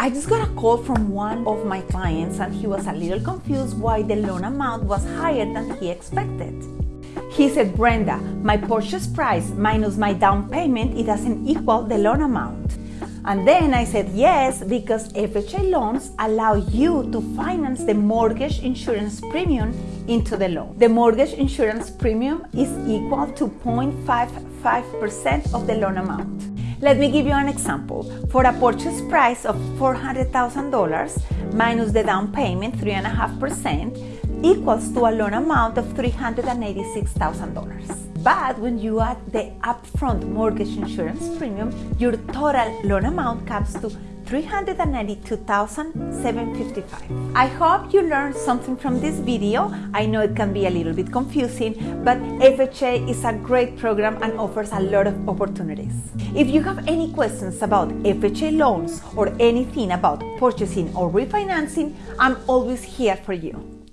I just got a call from one of my clients and he was a little confused why the loan amount was higher than he expected. He said, Brenda, my purchase price minus my down payment, it doesn't equal the loan amount. And then I said yes because FHA loans allow you to finance the mortgage insurance premium into the loan. The mortgage insurance premium is equal to 0.55% of the loan amount. Let me give you an example. For a purchase price of $400,000 minus the down payment, 3.5%, equals to a loan amount of $386,000. But when you add the upfront mortgage insurance premium, your total loan amount comes to 392,755. I hope you learned something from this video. I know it can be a little bit confusing, but FHA is a great program and offers a lot of opportunities. If you have any questions about FHA loans or anything about purchasing or refinancing, I'm always here for you.